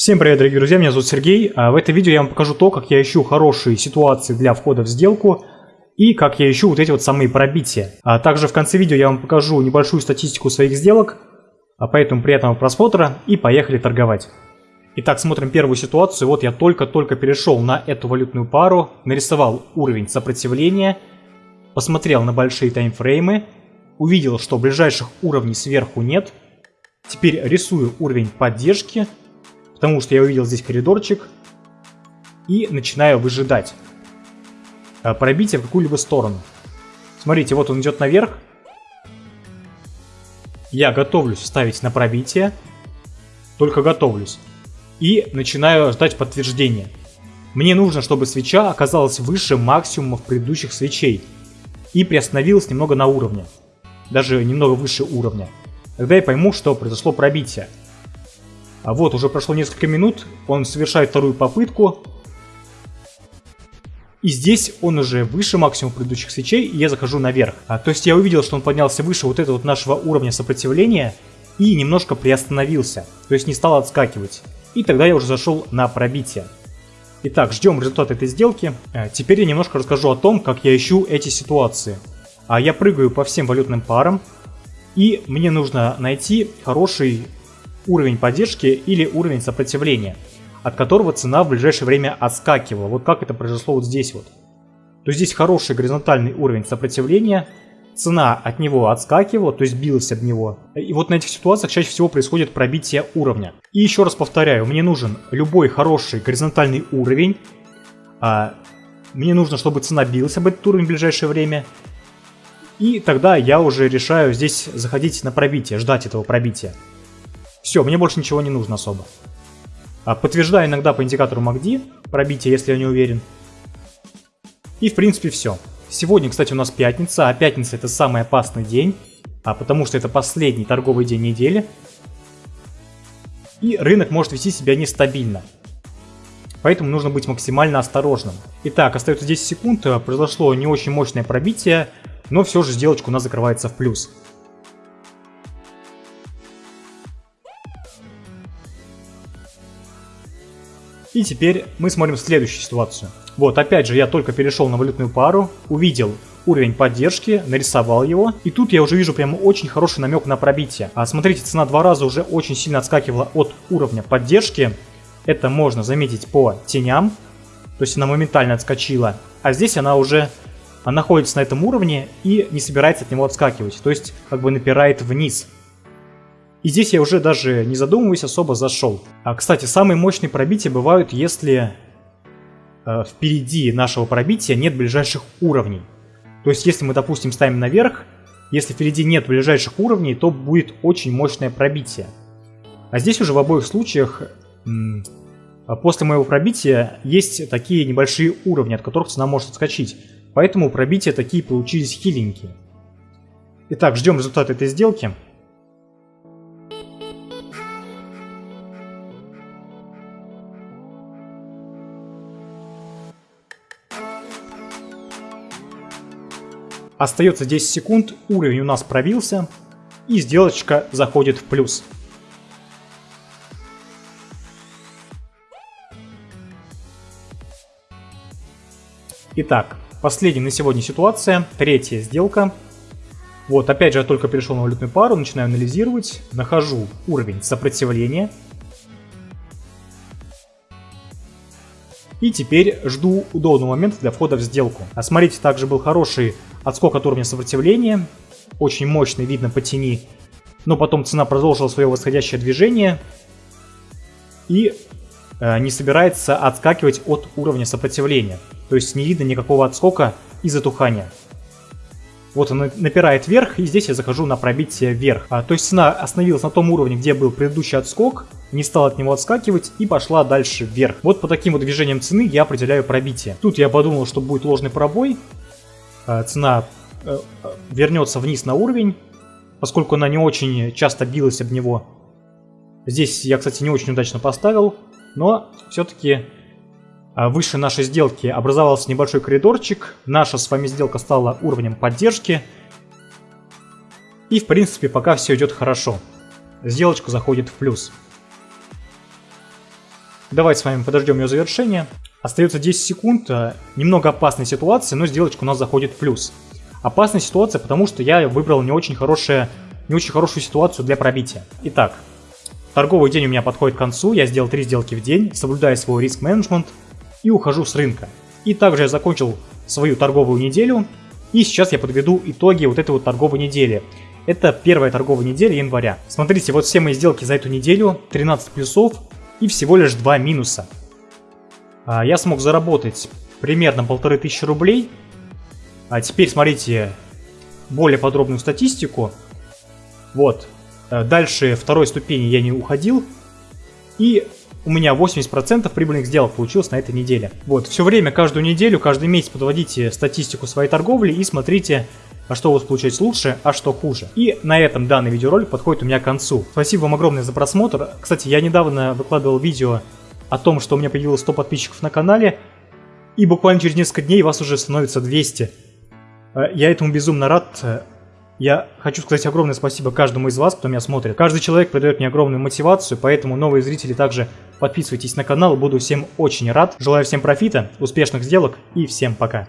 Всем привет, дорогие друзья, меня зовут Сергей. А в этом видео я вам покажу то, как я ищу хорошие ситуации для входа в сделку и как я ищу вот эти вот самые пробития. А также в конце видео я вам покажу небольшую статистику своих сделок, а поэтому приятного просмотра и поехали торговать. Итак, смотрим первую ситуацию. Вот я только-только перешел на эту валютную пару, нарисовал уровень сопротивления, посмотрел на большие таймфреймы, увидел, что ближайших уровней сверху нет. Теперь рисую уровень поддержки потому что я увидел здесь коридорчик и начинаю выжидать а, пробитие в какую-либо сторону. Смотрите, вот он идет наверх. Я готовлюсь ставить на пробитие, только готовлюсь. И начинаю ждать подтверждения. Мне нужно, чтобы свеча оказалась выше максимумов предыдущих свечей и приостановилась немного на уровне, даже немного выше уровня. Тогда я пойму, что произошло пробитие. А вот, уже прошло несколько минут, он совершает вторую попытку. И здесь он уже выше максимума предыдущих свечей, и я захожу наверх. А, то есть я увидел, что он поднялся выше вот этого вот нашего уровня сопротивления и немножко приостановился, то есть не стал отскакивать. И тогда я уже зашел на пробитие. Итак, ждем результат этой сделки. А, теперь я немножко расскажу о том, как я ищу эти ситуации. А я прыгаю по всем валютным парам, и мне нужно найти хороший уровень поддержки или уровень сопротивления, от которого цена в ближайшее время отскакивала. Вот как это произошло вот здесь вот. То здесь хороший горизонтальный уровень сопротивления, цена от него отскакивала, то есть билась об него. И вот на этих ситуациях чаще всего происходит пробитие уровня. И еще раз повторяю, мне нужен любой хороший горизонтальный уровень. А мне нужно, чтобы цена билась об этот уровень в ближайшее время. И тогда я уже решаю здесь заходить на пробитие, ждать этого пробития. Все, мне больше ничего не нужно особо. А, подтверждаю иногда по индикатору MACD пробитие, если я не уверен. И в принципе все. Сегодня, кстати, у нас пятница, а пятница это самый опасный день, а потому что это последний торговый день недели. И рынок может вести себя нестабильно. Поэтому нужно быть максимально осторожным. Итак, остается 10 секунд, произошло не очень мощное пробитие, но все же сделочка у нас закрывается в плюс. И теперь мы смотрим следующую ситуацию. Вот, опять же, я только перешел на валютную пару, увидел уровень поддержки, нарисовал его. И тут я уже вижу прямо очень хороший намек на пробитие. А смотрите, цена два раза уже очень сильно отскакивала от уровня поддержки. Это можно заметить по теням. То есть она моментально отскочила. А здесь она уже находится на этом уровне и не собирается от него отскакивать. То есть как бы напирает вниз. И здесь я уже даже не задумываясь особо зашел. А, кстати, самые мощные пробития бывают, если э, впереди нашего пробития нет ближайших уровней. То есть, если мы, допустим, ставим наверх, если впереди нет ближайших уровней, то будет очень мощное пробитие. А здесь уже в обоих случаях после моего пробития есть такие небольшие уровни, от которых цена может отскочить. Поэтому пробития такие получились хиленькие. Итак, ждем результат этой сделки. Остается 10 секунд, уровень у нас пробился, и сделочка заходит в плюс. Итак, последняя на сегодня ситуация, третья сделка. Вот, опять же, я только перешел на валютную пару, начинаю анализировать, нахожу уровень сопротивления. И теперь жду удобного момента для входа в сделку. А смотрите, также был хороший отскок от уровня сопротивления. Очень мощный, видно по тени. Но потом цена продолжила свое восходящее движение. И э, не собирается отскакивать от уровня сопротивления. То есть не видно никакого отскока и затухания. Вот он напирает вверх, и здесь я захожу на пробитие вверх. А, то есть цена остановилась на том уровне, где был предыдущий отскок, не стала от него отскакивать и пошла дальше вверх. Вот по таким вот движениям цены я определяю пробитие. Тут я подумал, что будет ложный пробой, цена э, вернется вниз на уровень, поскольку она не очень часто билась об него. Здесь я, кстати, не очень удачно поставил, но все-таки выше нашей сделки образовался небольшой коридорчик. Наша с вами сделка стала уровнем поддержки. И в принципе пока все идет хорошо. Сделочка заходит в плюс. Давайте с вами подождем ее завершения. Остается 10 секунд. Э, немного опасная ситуация, но сделочка у нас заходит в плюс. Опасная ситуация, потому что я выбрал не очень, хорошее, не очень хорошую ситуацию для пробития. Итак, торговый день у меня подходит к концу. Я сделал 3 сделки в день, соблюдая свой риск-менеджмент и ухожу с рынка. И также я закончил свою торговую неделю. И сейчас я подведу итоги вот этой вот торговой недели. Это первая торговая неделя января. Смотрите, вот все мои сделки за эту неделю, 13 плюсов и всего лишь 2 минуса. А, я смог заработать примерно полторы тысячи рублей. А теперь смотрите более подробную статистику. Вот. Э, дальше второй ступени я не уходил. И у меня 80% прибыльных сделок получилось на этой неделе. Вот, все время, каждую неделю, каждый месяц подводите статистику своей торговли и смотрите, а что у вас получается лучше, а что хуже. И на этом данный видеоролик подходит у меня к концу. Спасибо вам огромное за просмотр. Кстати, я недавно выкладывал видео о том, что у меня появилось 100 подписчиков на канале, и буквально через несколько дней вас уже становится 200. Э, я этому безумно рад. Я хочу сказать огромное спасибо каждому из вас, кто меня смотрит. Каждый человек придает мне огромную мотивацию, поэтому новые зрители также подписывайтесь на канал. Буду всем очень рад. Желаю всем профита, успешных сделок и всем пока.